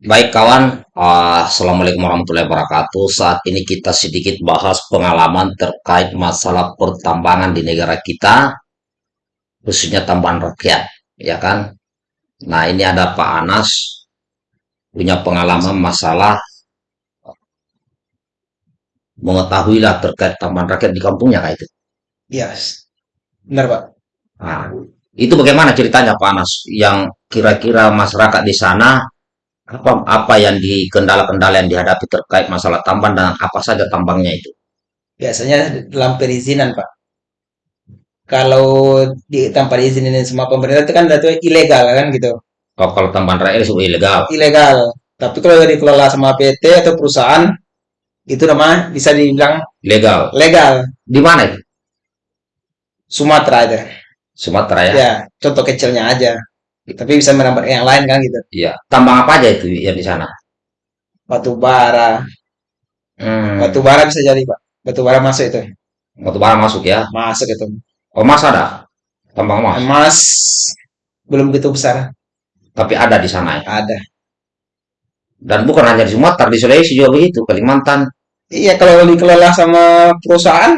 Baik kawan, uh, Assalamualaikum warahmatullahi wabarakatuh. Saat ini kita sedikit bahas pengalaman terkait masalah pertambangan di negara kita, khususnya tambahan rakyat, ya kan? Nah ini ada Pak Anas, punya pengalaman masalah mengetahuilah terkait tambahan rakyat di kampungnya kayak itu. Iya, benar Pak. Nah, itu bagaimana ceritanya Pak Anas? Yang kira-kira masyarakat di sana apa apa yang di kendala-kendala yang dihadapi terkait masalah tambang dan apa saja tambangnya itu? Biasanya dalam perizinan Pak. Kalau di tanpa diizinin sama pemerintah itu kan itu ilegal kan gitu. Kalau, kalau tambahan rakyat itu ilegal. Ilegal. Tapi kalau dikelola sama PT atau perusahaan itu namanya bisa dibilang Legal. legal. Di mana itu? Sumatera aja. Sumatera ya? Ya, contoh kecilnya aja. Tapi bisa menambah yang lain kan gitu. Iya. Tambang apa aja itu yang di sana? Batu bara. Hmm. Batu bara bisa jadi Pak. Batu bara masuk itu. Batu bara masuk ya? Masuk itu. Oh, emas ada? Tambang emas? Emas belum begitu besar. Tapi ada di sana ya? Ada. Dan bukan hanya di Sumatera, di Sulawesi juga begitu, Kalimantan. Iya, kalau dikelola sama perusahaan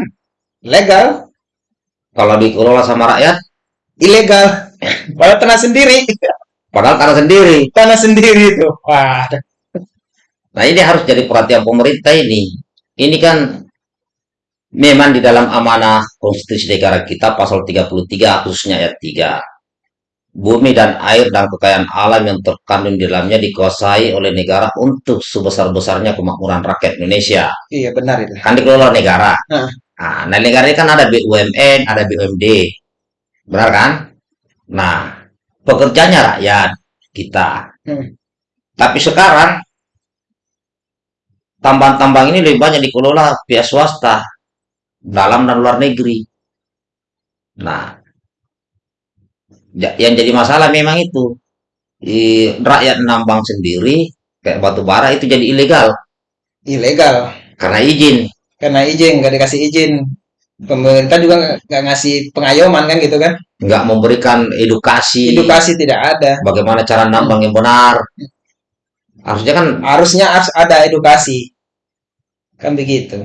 legal, Kalau dikelola sama rakyat, ilegal. Padahal tanah sendiri, padahal tanah sendiri. tanah sendiri itu. Wah, Nah, ini harus jadi perhatian pemerintah ini. Ini kan memang di dalam amanah konstitusi negara kita pasal 33 khususnya ayat 3. Bumi dan air dan kekayaan alam yang terkandung di dalamnya dikuasai oleh negara untuk sebesar-besarnya kemakmuran rakyat Indonesia. iya benar itu. Kan dikelola negara. Nah, Nah, negara ini kan ada BUMN, ada BUMD. Benar kan? Nah, pekerjanya rakyat kita. hmm, Tapi sekarang tambang-tambang ini lebih banyak dikelola pihak swasta, dalam dan luar negeri. Nah, yang jadi masalah memang itu. Di rakyat nambang sendiri, kayak batu bara itu jadi ilegal ilegal. karena izin. Karena izin, nggak dikasih izin. Pemerintah juga nggak ngasih pengayoman kan gitu kan. Nggak memberikan edukasi Edukasi tidak ada. bagaimana cara nambang yang benar. Harusnya kan Harusnya harus ada edukasi. Kan begitu.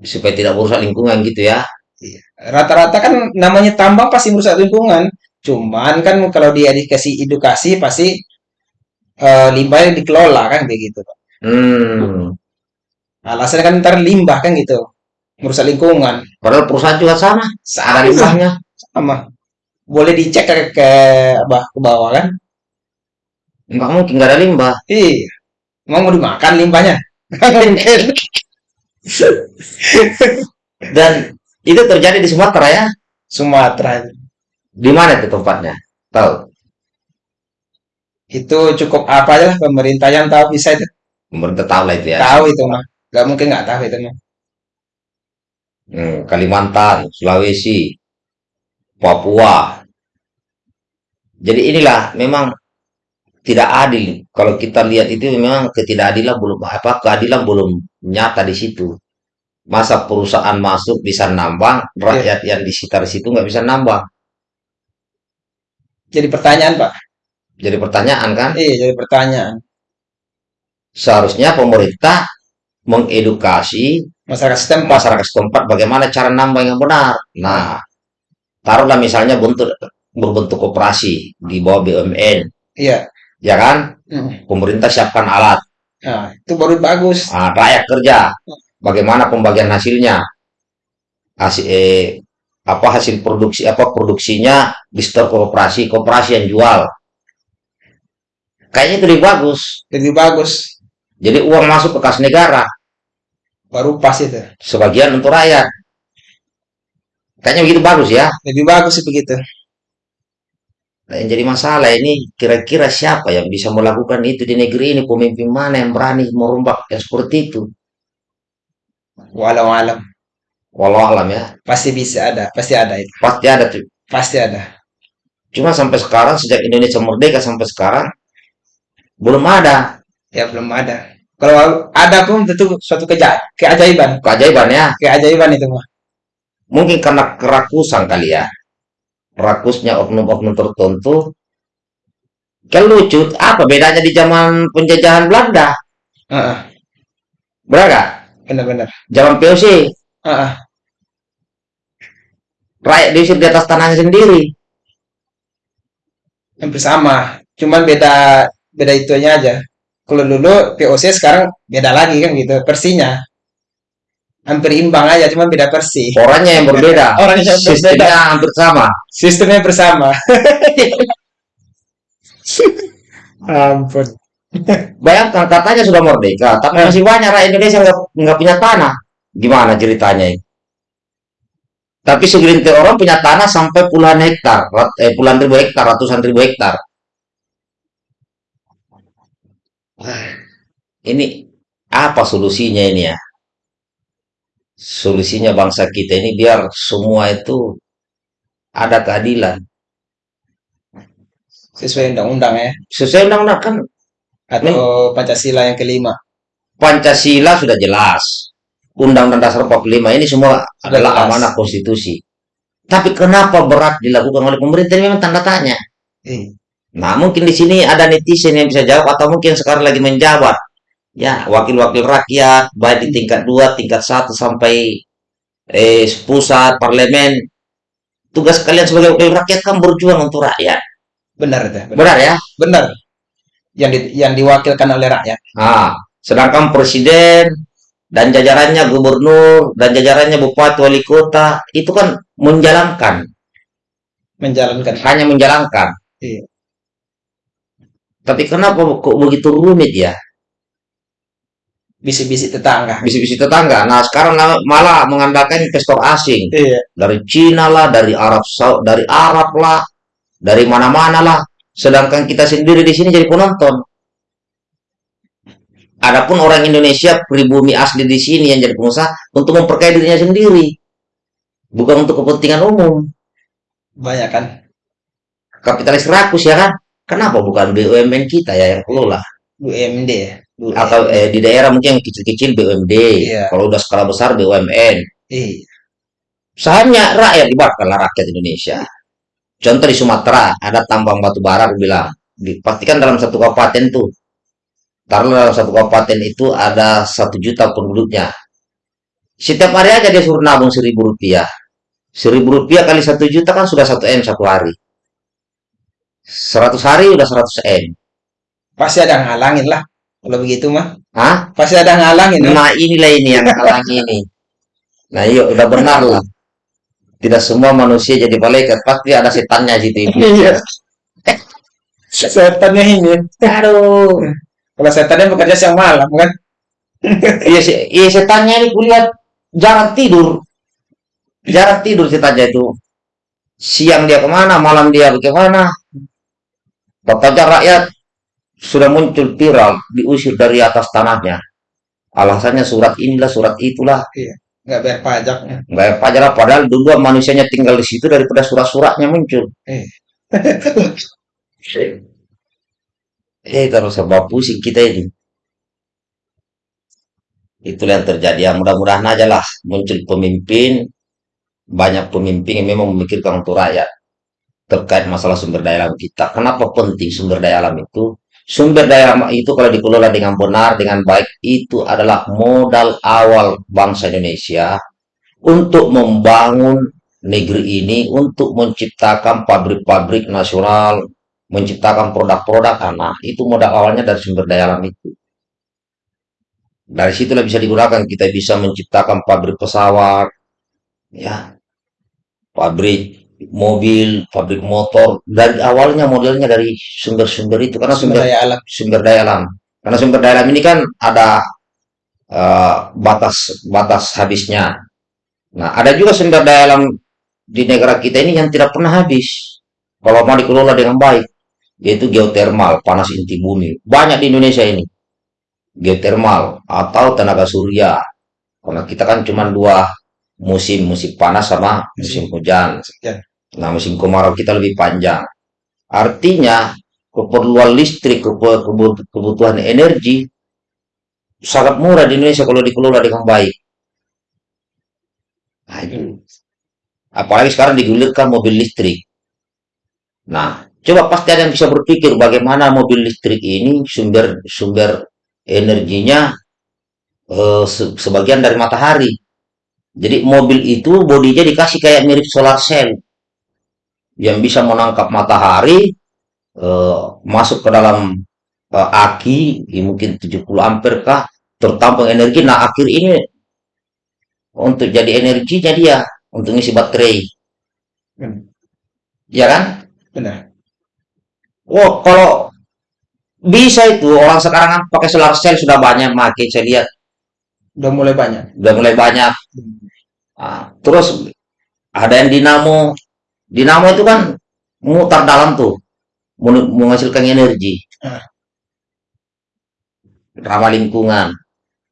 supaya tidak merusak lingkungan gitu ya. Iya. Rata-rata kan namanya tambang pasti merusak lingkungan. Cuman kan kalau dia dikasih edukasi pasti eh, limbahnya dikelola kan begitu. Hmm. Alasannya kan ntar limbah kan gitu. Merusak lingkungan. Padahal perusahaan juga sama, ada Sama. limbahnya. Sama. Boleh dicek ke, ke, apa, ke bawah kan? Nggak mungkin nggak ada limbah. Iya. Emang mau dimakan limbahnya? Nggak Mungkin. Dan itu terjadi di Sumatera ya. Sumatera. Di mana itu tempatnya? Tahu? Itu cukup apa aja lah pemerintah yang tahu bisa itu. Pemerintah tahu lah itu ya. Tahu itu mah. Gak mungkin nggak tahu itu mah. Hmm, Kalimantan, Sulawesi, Papua. Jadi inilah memang tidak adil. Kalau kita lihat itu memang ketidakadilan belum apa keadilan belum nyata di situ. Masa perusahaan masuk bisa nambang, Iya. rakyat yang di sekitar situ nggak bisa nambang. Jadi pertanyaan Pak. Jadi pertanyaan kan, Iya, jadi pertanyaan. seharusnya pemerintah mengedukasi Masyarakat setempat. masyarakat setempat bagaimana cara nambang yang benar. Nah, taruhlah misalnya bentuk berbentuk koperasi di bawah BUMN, Iya. ya kan? Mm. Pemerintah siapkan alat, Nah, itu baru bagus. ah, rakyat kerja, bagaimana pembagian hasilnya, hasil eh, apa hasil produksi apa produksinya di store koperasi, koperasi yang jual. Kayaknya itu lebih bagus. Lebih bagus. Jadi uang masuk ke kas negara, Baru pas itu. sebagian untuk rakyat. Kayaknya begitu bagus ya. Lebih bagus sih begitu. Nah, yang jadi masalah ini kira-kira siapa yang bisa melakukan itu di negeri ini? Pemimpin mana yang berani merombak yang seperti itu? Walau alam. Walau alam ya, Pasti bisa ada. Pasti ada itu. pasti ada tuh. Pasti ada. Cuma sampai sekarang, sejak Indonesia merdeka sampai sekarang, belum ada Ya belum ada. Kalau ada pun tentu suatu keja keajaiban. keajaiban ya. Keajaiban itu mah. Mungkin karena kerakusan kali ya. Rakusnya oknum-oknum tertentu Kan lucu, apa bedanya di zaman penjajahan Belanda? Heeh, Benar nggak? benar-benar. Zaman POC, Heeh, rakyat diusir di atas tanahnya sendiri. hampir sama. Cuman beda beda itunya aja. Kalau dulu POC sekarang beda lagi kan gitu. Versinya hampir imbang aja, cuman beda versi. Orangnya yang berbeda, Orangnya yang berbeda. sistemnya hampir sama. Sistemnya bersama. Ampun. Bayangkan katanya sudah merdeka, tapi Eh. masih banyak rakyat Indonesia nggak nggak punya tanah. Gimana ceritanya ini? Tapi segelintir orang punya tanah sampai puluhan hektar, eh, puluhan ribu hektar, ratusan ribu hektar. Ah, Ini apa solusinya ini ya? Solusinya bangsa kita ini biar semua itu ada keadilan. Sesuai undang-undang ya. Sesuai undang-undang kan Atau Pancasila yang kelima. Pancasila sudah jelas. Undang-Undang Dasar 45 ini semua Sudah adalah jelas. amanah konstitusi. Tapi kenapa berat dilakukan oleh pemerintah ini memang tanda tanya. Eh, Nah, mungkin di sini ada netizen yang bisa jawab atau mungkin sekarang lagi menjabat. Ya, wakil-wakil rakyat baik di tingkat 2, tingkat 1 sampai eh pusat parlemen. Tugas kalian sebagai wakil rakyat kan berjuang untuk rakyat. benar itu. Benar. Benar ya? Benar. Yang di- yang diwakilkan oleh rakyat. Nah, sedangkan presiden dan jajarannya gubernur dan jajarannya bupati wali kota itu kan menjalankan, Menjalankan. hanya menjalankan. Iya. Tapi kenapa kok begitu rumit ya? Bisik-bisik tetangga. Bisi-bisi tetangga. Nah, sekarang malah mengandalkan investor asing Iya. dari Cina lah, dari Arab dari Arab lah, dari mana-mana lah. Sedangkan kita sendiri di sini jadi penonton. Adapun orang Indonesia pribumi asli di sini yang jadi pengusaha untuk memperkaya dirinya sendiri, bukan untuk kepentingan umum. Banyak kan. Kapitalis rakus ya kan? Kenapa bukan BUMN kita ya yang kelola? UMD ya. UMD. Atau eh, di daerah mungkin yang kecil-kecil BUMD, Iya. kalau udah skala besar BUMN. Iya. Sahamnya rakyat dibakarlah rakyat Indonesia. Contoh di Sumatera ada tambang batu bara, bilang, dipastikan dalam satu kabupaten tuh. Taruhlah dalam satu kabupaten itu ada satu juta penduduknya. Setiap hari aja dia suruh nabung seribu rupiah. Seribu rupiah kali satu juta kan sudah satu M satu hari. Seratus hari udah seratus M. Pasti ada ngalangin lah. Kalau begitu mah. Hah? Pasti ada ngalangin. lah. Nah inilah ini yang halang ini. Nah iya udah benar lah. Tidak semua manusia jadi malaikat, pasti ada setannya situ. Iya. Setannya ini. Aduh. Kalau setannya bekerja siang malam kan. Iya, se- iya setannya ini kulihat jarang tidur. Jarang tidur setannya itu. Siang dia ke mana, malam dia bagaimana. Katanya rakyat sudah muncul viral, diusir dari atas tanahnya. Alasannya surat inilah, surat itulah. Nggak bayar pajak. Nggak ada pajak lah, padahal dulu manusianya tinggal di situ daripada surat-suratnya muncul. Eh. Eh, terus sebab pusing kita ini. Itulah yang terjadi. Ya, mudah-mudahan aja lah muncul pemimpin, banyak pemimpin yang memang memikirkan untuk rakyat terkait masalah sumber daya alam kita. Kenapa penting sumber daya alam itu? Sumber daya alam itu kalau dikelola dengan benar, dengan baik, itu adalah modal awal bangsa Indonesia untuk membangun negeri ini, untuk menciptakan pabrik-pabrik nasional, menciptakan produk-produk tanah. Itu modal awalnya dari sumber daya alam itu. Dari situlah bisa digunakan, kita bisa menciptakan pabrik pesawat, ya, pabrik mobil, pabrik motor. Dari awalnya modelnya dari sumber-sumber itu, karena Sumber sumber daya alam. sumber daya alam. Karena sumber daya alam ini kan ada eh, batas batas habisnya. Nah, ada juga sumber daya alam di negara kita ini yang tidak pernah habis. Kalau mau dikelola dengan baik, yaitu geotermal, panas inti bumi. Banyak di Indonesia ini. Geotermal atau tenaga surya. Karena kita kan cuma dua musim, musim panas sama musim hujan. Nah, musim kemarau kita lebih panjang. Artinya, keperluan listrik, kebu- kebu- kebutuhan energi sangat murah di Indonesia kalau dikelola dengan baik. Nah, itu. Apalagi sekarang digulirkan mobil listrik. Nah, Coba pasti ada yang bisa berpikir bagaimana mobil listrik ini sumber sumber energinya eh, se- sebagian dari matahari. Jadi mobil itu bodinya dikasih kayak mirip solar cell yang bisa menangkap matahari eh, masuk ke dalam eh, aki ya mungkin 70 ampere kah tertampung energi. Nah akhir ini untuk jadi energinya dia untuk ngisi baterai, Hmm, ya kan? benar. Wah kalau bisa itu orang sekarang kan pakai solar cell sudah banyak makin saya lihat Udah mulai banyak. udah mulai banyak. Hmm. Ah, terus ada yang dinamo, dinamo itu kan mutar dalam tuh menghasilkan energi Ah, ramah lingkungan.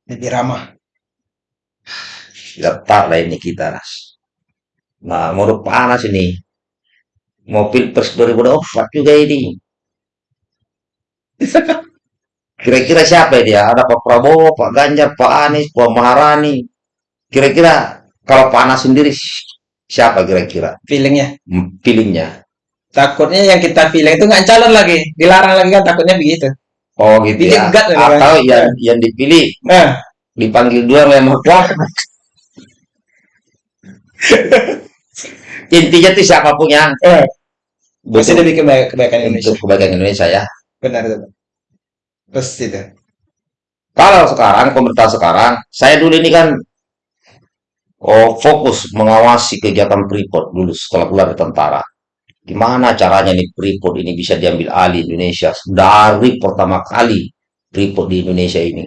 lebih ramah. Getar lah ini kita ras. Nah, mau panas ini. Mau pilpres 2024 juga ini. Kira-kira siapa dia? Ada Pak Prabowo, Pak Ganjar, Pak Anies, Pak Maharani. Kira-kira kalau panas sendiri siapa kira-kira Feelingnya. Hmm, pilihnya? Takutnya yang kita feeling itu nggak calon lagi. Dilarang lagi kan takutnya begitu. Oh gitu ya. Dijegat lagi kan. Atau yang yang dipilih Nah, dipanggil dua memang kuat. Intinya tuh siapa pun yang eh, pasti demi keba- kebaikan Indonesia. untuk kebaikan Indonesia ya. Benar itu. Terus itu. Kalau sekarang pemerintah sekarang, saya dulu ini kan oh, fokus mengawasi kegiatan Freeport dulu setelah keluar dari tentara. Gimana caranya nih Freeport ini bisa diambil alih Indonesia dari pertama kali Freeport di Indonesia ini.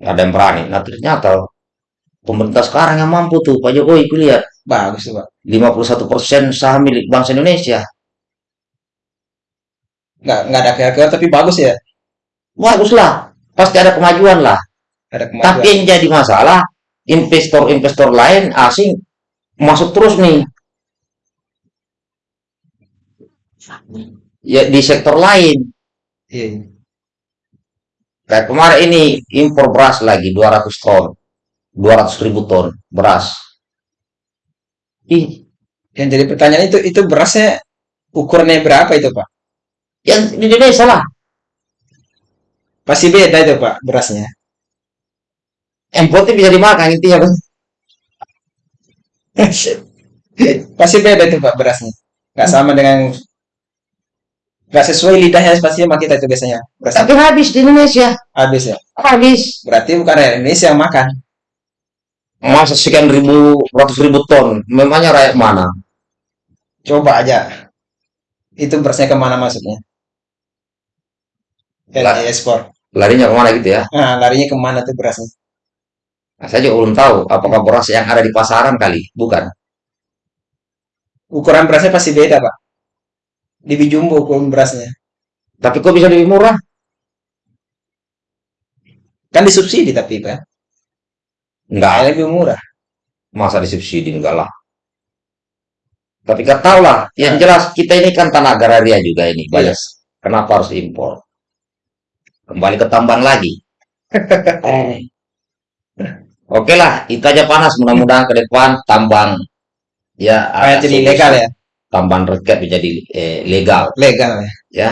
Ada yang berani. Nah ternyata pemerintah sekarang yang mampu tuh Pak Jokowi itu lihat Bagus tuh, Pak. 51% saham milik bangsa Indonesia. Nggak, nggak ada kira-kira tapi bagus ya. Baguslah, pasti ada kemajuan lah. Ada Tapi kemajuan. yang jadi masalah, investor-investor lain asing masuk terus nih. Ya di sektor lain. Iya. Kayak kemarin ini impor beras lagi 200 ton. 200 ribu ton beras. Ih, Yang jadi pertanyaan itu itu berasnya ukurannya berapa itu, Pak? yang di Indonesia lah. Pasti beda itu, Pak, berasnya. Importnya bisa dimakan intinya kan. Pasti beda itu, Pak, berasnya. Nggak sama dengan nggak sesuai lidahnya pasti sama kita itu biasanya. Berasnya Tapi habis di Indonesia. habis ya. Habis. Berarti bukan rakyat Indonesia yang makan. Masa sekian ribu, ratus ribu ton. Memangnya rakyat mana? Coba aja. Itu berasnya ke mana masuknya? Yang Lah. diekspor. Larinya ke mana gitu ya? Nah, larinya ke mana tuh berasnya? Nah, saya juga belum tahu apakah beras yang ada di pasaran kali. Bukan. Ukuran berasnya pasti beda, Pak. Di Bijumbo ukuran berasnya. Tapi kok bisa lebih murah? Kan disubsidi tapi, Pak. Enggak. Lebih murah. Masa disubsidi? Enggak lah. Tapi tahu lah. Yang jelas kita ini kan tanah agraria juga ini. Banyak. Yes. Kenapa harus impor? Kembali ke tambang lagi. Eh. Oke lah, itu aja panas. Mudah-mudahan ke depan tambang ya Kayak jadi legal ya. Tambang rakyat menjadi eh, legal Legal ya. ya.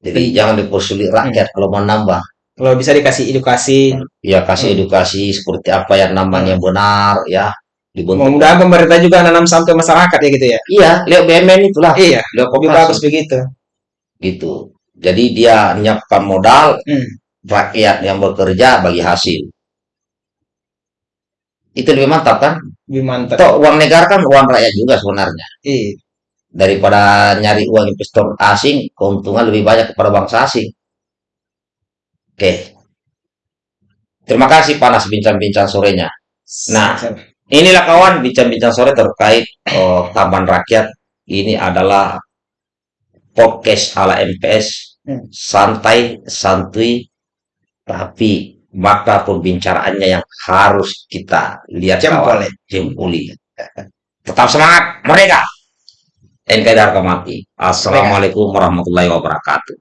Jadi jangan dipersulit rakyat kalau mau nambah. Kalau bisa dikasih edukasi. Ya kasih edukasi seperti apa yang namanya benar ya. Dibentuk. Mudah-mudahan pemerintah juga nanam ke masyarakat ya gitu ya. Iya, lihat BUMN itulah. Iya, Lihat lebih koperasi. bagus begitu. gitu. Jadi dia menyiapkan modal, Hmm. rakyat yang bekerja bagi hasil. Itu lebih mantap kan? Lebih mantap. Toh uang negara kan uang rakyat juga sebenarnya. Iya. Daripada nyari uang investor asing, keuntungan lebih banyak kepada bangsa asing. Oke. Terima kasih panas bincang-bincang sorenya. Nah, Inilah kawan bincang-bincang sore terkait oh, Taman Rakyat. Ini adalah podcast ala MPS. Hmm. Santai, santuy, tapi maka pembicaraannya yang harus kita lihat Jempol. Jempoli. Tetap semangat, mereka. NKRI Harga Mati. Assalamualaikum warahmatullahi wabarakatuh.